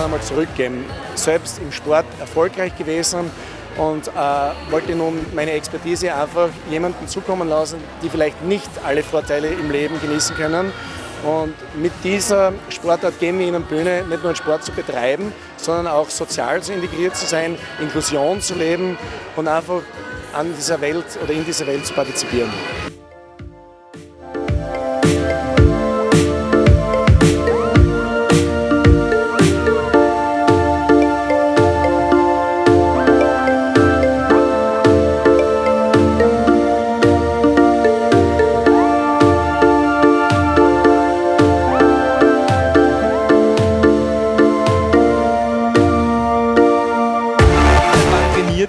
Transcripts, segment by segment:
Sport zurückgeben. Selbst im Sport erfolgreich gewesen und äh, wollte nun meine Expertise einfach jemandem zukommen lassen, die vielleicht nicht alle Vorteile im Leben genießen können. Und mit dieser Sportart geben wir ihnen Bühne, nicht nur einen Sport zu betreiben, sondern auch sozial zu integriert zu sein, Inklusion zu leben und einfach an dieser Welt oder in dieser Welt zu partizipieren.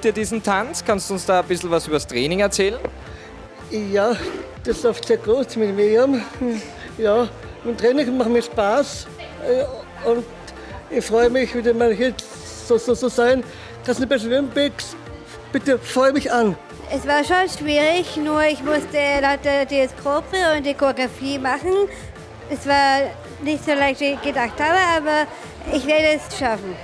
Ihr diesen Tanz? Kannst du uns da ein bisschen was über das Training erzählen? Ja, das läuft sehr gut mit Miriam. Ja, im Training macht mir Spaß äh, und ich freue mich, wieder mal hier so, so, so sein. Kannst du bei Olympics, bitte freue mich an. Es war schon schwierig, nur ich musste lauter die Gruppe und die Choreografie machen. Es war nicht so leicht, wie ich gedacht habe, aber ich werde es schaffen.